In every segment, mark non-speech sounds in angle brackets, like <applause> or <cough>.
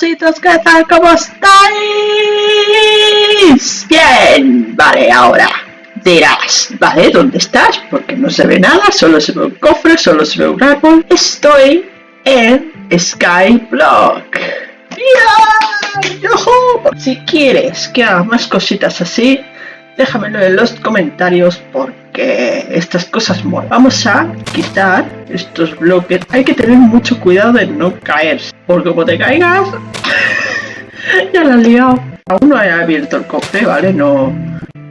¿qué tal? ¿Cómo estáis? Bien, vale, ahora dirás, ¿vale? ¿Dónde estás? Porque no se ve nada, solo se ve un cofre, solo se ve un árbol. Estoy en Skyblock. Si quieres que haga más cositas así, déjamelo en los comentarios estas cosas molan. Vamos a quitar estos bloques. Hay que tener mucho cuidado de no caer, porque como te caigas, <laughs> ya la he liado. Aún no he abierto el cofre, ¿vale? No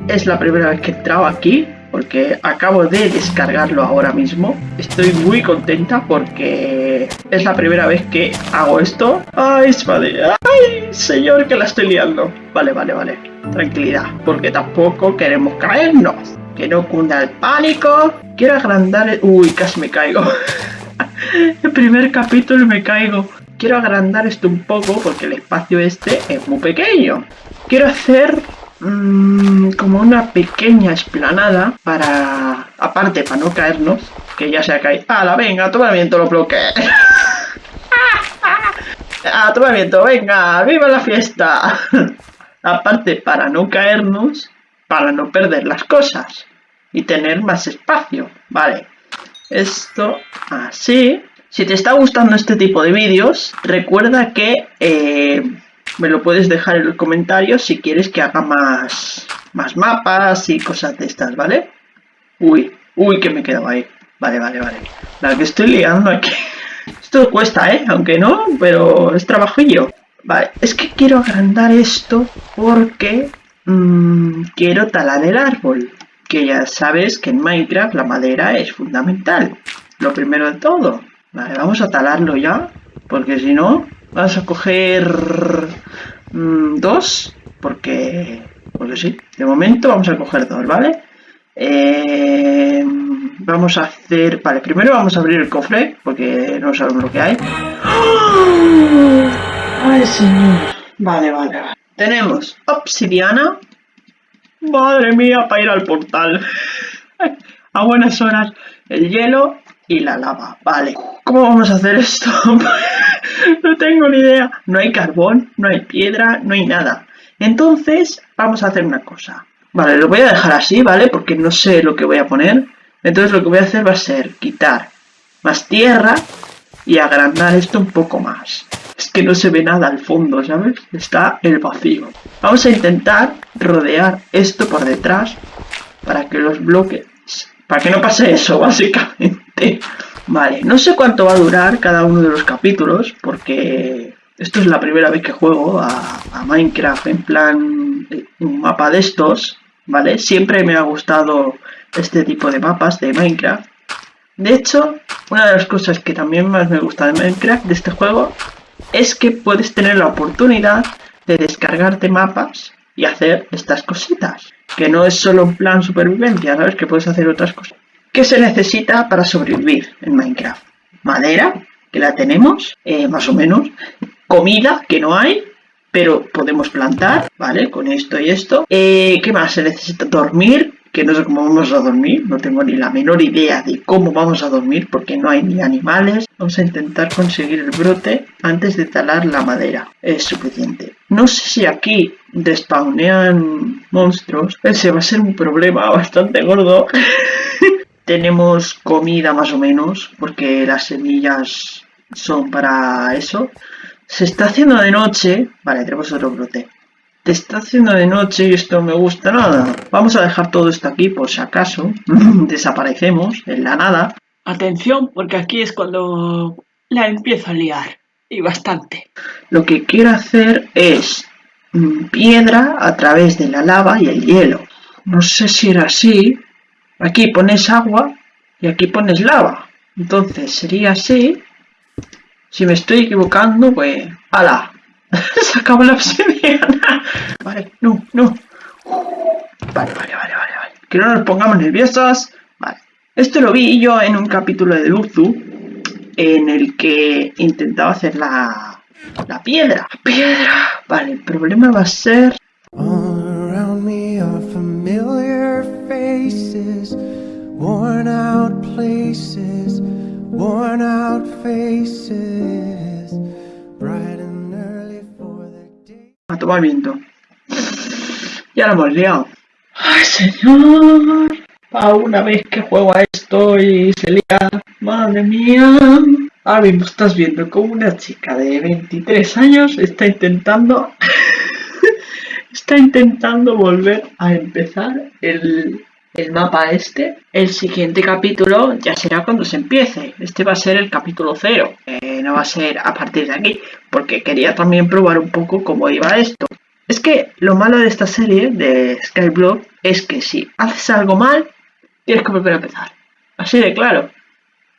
es la primera vez que he entrado aquí porque acabo de descargarlo ahora mismo. Estoy muy contenta porque es la primera vez que hago esto. ¡Ay, madre! ¡Ay, señor, que la estoy liando! Vale, vale, vale. Tranquilidad, porque tampoco queremos caernos. Que no cunda el pánico. Quiero agrandar... Uy, casi me caigo. <laughs> el primer capítulo me caigo. Quiero agrandar esto un poco porque el espacio este es muy pequeño. Quiero hacer mmm, como una pequeña esplanada para, aparte para no caernos, que ya se ha caído. ¡Hala, venga, toma viento los bloques! <laughs> ¡Ah, toma viento, venga! ¡Viva la fiesta! <laughs> aparte para no caernos, para no perder las cosas y tener más espacio, ¿vale? Esto así. Si te está gustando este tipo de vídeos, recuerda que eh, me lo puedes dejar en los comentarios si quieres que haga más, más mapas y cosas de estas, ¿vale? Uy, uy, que me he quedado ahí. Vale, vale, vale. La que estoy liando aquí. <laughs> Esto cuesta, ¿eh? Aunque no, pero es trabajillo. Vale, es que quiero agrandar esto porque mmm, quiero talar el árbol. Que ya sabes que en Minecraft la madera es fundamental. Lo primero de todo. Vale, vamos a talarlo ya. Porque si no, Vamos a coger mm, dos, porque, porque sí, de momento vamos a coger dos, ¿vale? Eh, vamos a hacer, vale, primero vamos a abrir el cofre, porque no sabemos lo que hay. ¡Oh! ¡Ay, señor! Vale, vale, vale. Tenemos obsidiana. Madre mía, para ir al portal. <laughs> a buenas horas. El hielo y la lava. Vale. ¿Cómo vamos a hacer esto? <laughs> no tengo ni idea. No hay carbón, no hay piedra, no hay nada. Entonces, vamos a hacer una cosa. Vale, lo voy a dejar así, ¿vale? Porque no sé lo que voy a poner. Entonces lo que voy a hacer va a ser quitar más tierra y agrandar esto un poco más. Es que no se ve nada al fondo, ¿sabes? Está el vacío. Vamos a intentar rodear esto por detrás para que los bloques... Para que no pase eso, <laughs> básicamente. Vale, no sé cuánto va a durar cada uno de los capítulos, porque esto es la primera vez que juego a, Minecraft en plan eh, un mapa de estos, ¿vale? Siempre me ha gustado este tipo de mapas de Minecraft. De hecho, una de las cosas que también más me gusta de Minecraft, de este juego, es que puedes tener la oportunidad de descargarte mapas y hacer estas cositas. Que no es solo un plan supervivencia, ¿sabes? Que puedes hacer otras cosas. ¿Qué se necesita para sobrevivir en Minecraft? Madera, que la tenemos, eh, más o menos. Comida, que no hay, pero podemos plantar, ¿vale? Con esto y esto. Eh, ¿Qué más? Se necesita dormir, no sé cómo vamos a dormir, no tengo ni la menor idea de cómo vamos a dormir porque no hay ni animales. Vamos a intentar conseguir el brote antes de talar la madera, es suficiente. No sé si aquí despawnean monstruos, ese va a ser un problema bastante gordo. <laughs> Tenemos comida más o menos, porque las semillas son para eso. Se está haciendo de noche. Vale, tenemos otro brote. Está haciendo de noche y esto no me gusta nada. Vamos a dejar todo esto aquí por si acaso. <laughs> Desaparecemos en la nada. Atención, porque aquí es cuando la empiezo a liar. Y bastante. Lo que quiero hacer es mm, piedra a través de la lava y el hielo. No sé si era así, Aquí pones agua y aquí pones lava. Entonces sería así. Si me estoy equivocando, pues... ¡Hala! <laughs> Se acabó la obsidiana. Vale, no, no. Vale, vale, vale, vale, vale. Que no nos pongamos nerviosos. Vale. Esto lo vi yo en un capítulo de Luzu. En el que intentaba hacer la... La piedra. piedra. Vale, el problema va a ser... worn out places, worn out faces, va viento. Ya lo hemos liado. ¡Ay, señor! A una vez que juego a esto y se lía. ¡Madre mía! Ahora mismo estás viendo como una chica de 23 años está intentando... <laughs> está intentando volver a empezar el, el mapa este. El siguiente capítulo ya será cuando se empiece. Este va a ser el capítulo cero. Eh, no va a ser a partir de aquí. Porque quería también probar un poco cómo iba esto. Es que lo malo de esta serie de Skyblock es que si haces algo mal, tienes que volver a empezar. Así de claro.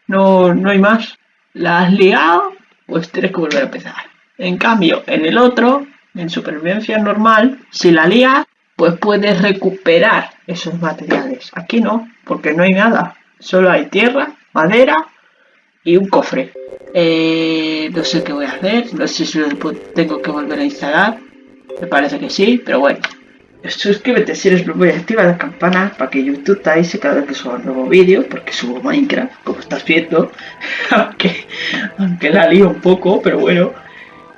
No, no hay más. La has liado, pues tienes que volver a empezar. En cambio, en el otro, en supervivencia normal, si la lías, pues puedes recuperar esos materiales. Aquí no, porque no hay nada. Solo hay tierra, madera y un cofre. Eh, no sé qué voy a hacer, no sé si lo tengo que volver a instalar. Me parece que sí, pero bueno. Suscríbete si eres nuevo y activa la campana para que YouTube te avise cada vez que suba un nuevo vídeo, porque subo Minecraft, como estás viendo, <laughs> aunque, aunque la lío un poco, pero bueno.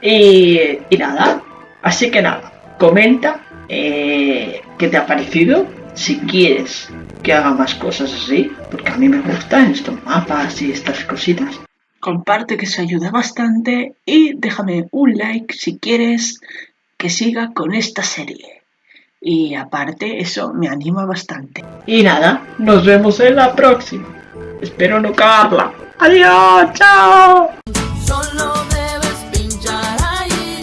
Y, nada, así que nada, comenta eh, te ha parecido. Si quieres que haga más cosas así, porque a mí me gustan estos mapas y estas cositas, comparte que se ayuda bastante y déjame un like si quieres que siga con esta serie. Y aparte, eso me anima bastante. Y nada, nos vemos en la próxima. Espero no cagarla. ¡Adiós! ¡Chao! Solo debes pinchar ahí.